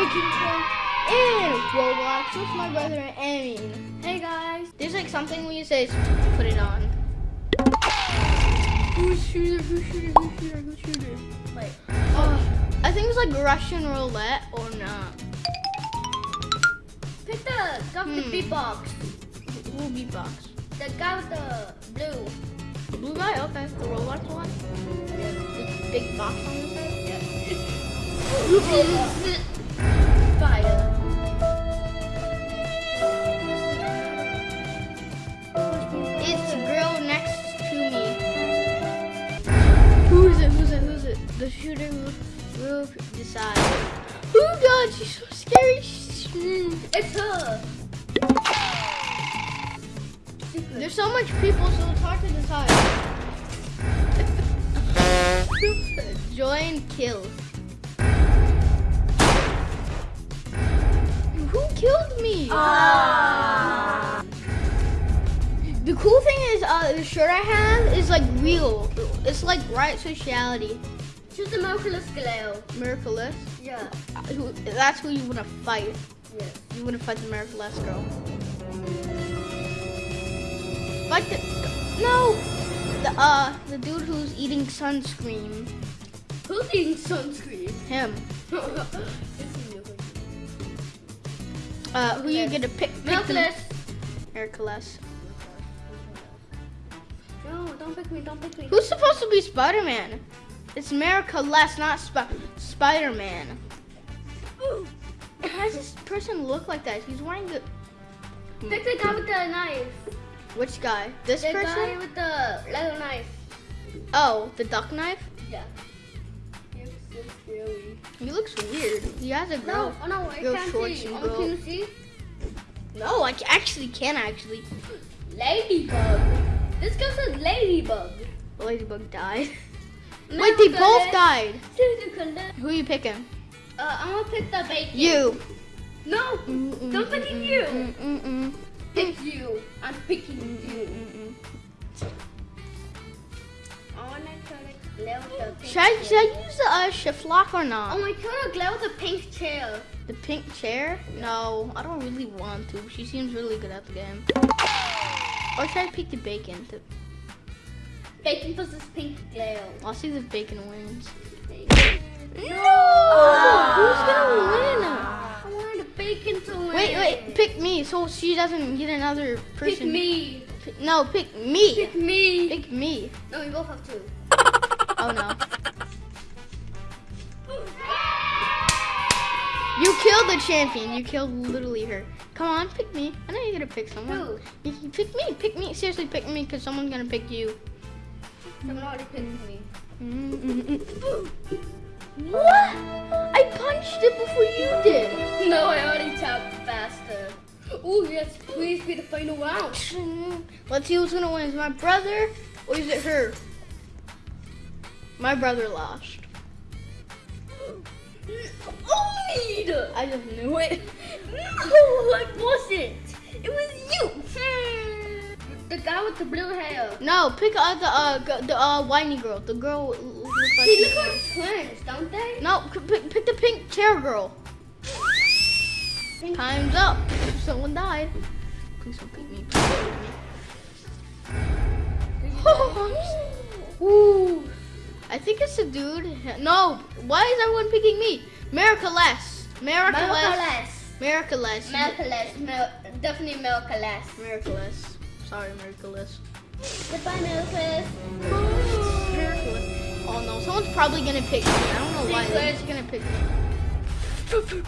Breaking in Roblox with my brother Amin. Hey guys. There's like something when you say put it on. Who's shooter? Who's shooter? Who's shooter? Who's shooter? Wait. Uh, I think it's like Russian roulette or not. Pick the guy with Hmm. the beatbox. Who beatbox? The guy with the blue. The blue guy? Okay. The Roblox one? The big box on the side? Fire. The shooting will, will decide. Oh god, she's so scary. She's- It's her. There's so much people, so it's hard to decide. Join kill. Who killed me? Ah. The cool thing is, uh, the shirt I have is like real. It's like right sociality. She's the Merculus Galeo. Miraculous. Yeah. Uh, That's who you want to fight. Yes. You want to fight the Miraculous girl. Fight the no. The uh, the dude who's eating sunscreen. Who's eating sunscreen? Him. Uh, who you gonna pick? pick Merculus. Miraculous. No, don't pick me. Don't pick me. Who's supposed to be Spider-Man? It's Miraculous, not Sp- Spider-Man. Why does this person look like that? He's wearing the Pick the guy with the knife. which guy? This The guy with the leather knife. Oh, the duck knife. Yeah. It's so scary. He looks weird. He has a No, girl. oh no, I Girl can't shorts see. and Oh, can you see? No, I actually can actually. Ladybug. This guy says ladybug. The ladybug died. Wait, they both died. Who are you picking? Uh, I'm gonna pick the bacon. You. No, don't pick you. Mm-mm-mm. Pick you. I'm picking you. Mm-mm-mm. I wanna try to glare with the pink Should I, should I use the uh, shift lock or not? Oh my god, glare with the pink chair. The pink chair? No, I don't really want to. She seems really good at the game. Or should I pick the bacon? To, Bacon versus pink glare. I'll see if bacon wins. No! Ah. Who's gonna win? I wanted the bacon to win. Wait, wait, pick me so she doesn't get another person. Pick me. Pick- no, pick me. Pick me. Pick me. No, we both have two. Oh no. You killed the champion. You killed literally her. Come on, pick me. I know you're gonna pick someone. Who? You pick me. Pick me. Seriously, pick me because someone's gonna pick you. Someone already picked me. Mm-mm-mm. What? I punched it before you did. No, I already tapped faster. Oh yes, please be the final round. Mm-hmm. Let's see who's gonna win. Is it my brother or is it her? My brother lost. Only I just knew it. No, it wasn't. It was you. Mm-hmm. The guy with the blue hair. No, pick uh, the uh the uh whiny girl. The girl looks like. They look like twins, don't they? No, pick, pick the pink chair girl. Time's up. Someone died. Please don't pick me. Please don't pick me. Ooh. I think it's a dude. No, why is everyone picking me? Miraculous. Miraculous. Miraculous. Miraculous. Mil- definitely Miraculous. Miraculous. Sorry, Miraculous. Goodbye, Miraculous. Miraculous. Oh no, someone's probably gonna pick me. I don't know why. They're just gonna pick me.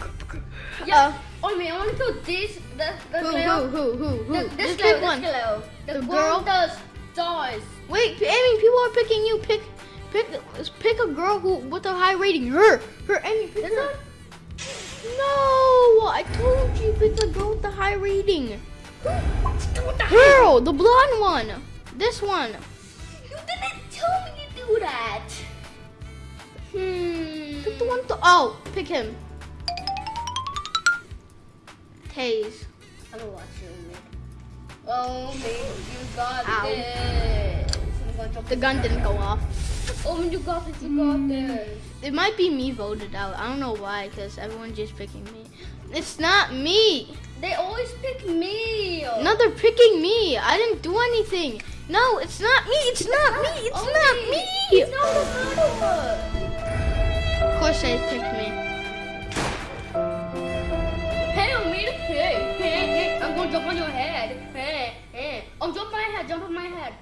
Yeah. Uh, oh man, I want to this. The the Who, who, who, who, who? The, this Just girl, pick one. Girl. The, The girl? the stars. Wait, Amy, people are picking you. Pick, pick, pick a girl who with a high rating. Her, her, Amy, pick This her. one? No, I told you pick the girl with the high rating. The Girl, the blonde one. This one. You didn't tell me to do that. Hmm. Pick the one. To, oh, pick him. Tase. I'm gonna watch you, Oh, man, you got Ow. this. I'm gonna jump The gun didn't go off. Oh, you got this. You got mm. this. It might be me voted out. I don't know why, because everyone's just picking me. It's not me. They always pick me. No, they're picking me. I didn't do anything. No, it's not me. It's not me. It's not me. It's not the Of course they picked me. Hey, I'm made of hey, hey, hey. I'm gonna jump on your head. Head. Jump on my head.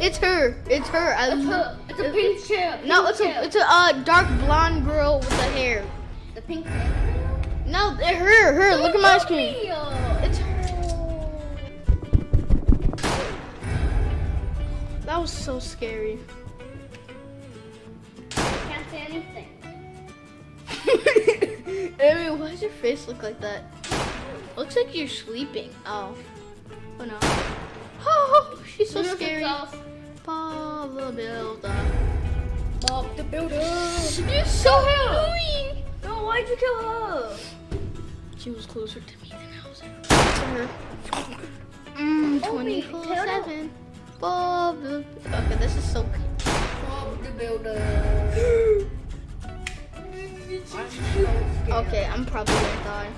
It's her. It's her. I It's a, it's a pink chair. No, pink it's a it's a uh, dark blonde girl with the hair. the pink chair. No, her. Her. Look at my screen. It's her. That was so scary. Can't say anything. Amy, why does your face look like that? Looks like you're sleeping. Oh. Oh no. Oh, she's so scary. Bob the Builder. Bob the Builder. You're so annoying. No, why'd you kill her? She was closer to me than I was to her. Mmm, Oh, wait, 24 tell 7. Bob the. Okay, this is so cute. Bob the Builder. I'm so scared. Okay, I'm probably gonna die.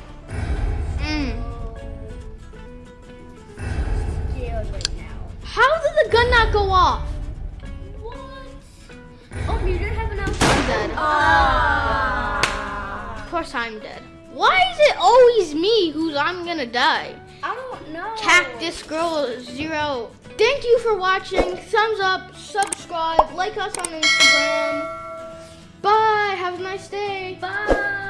Course I'm dead. Why is it always me who's I'm gonna die? I don't know. Cactus Girl Zero. Thank you for watching. Thumbs up, subscribe, like us on Instagram. Bye. Have a nice day. Bye.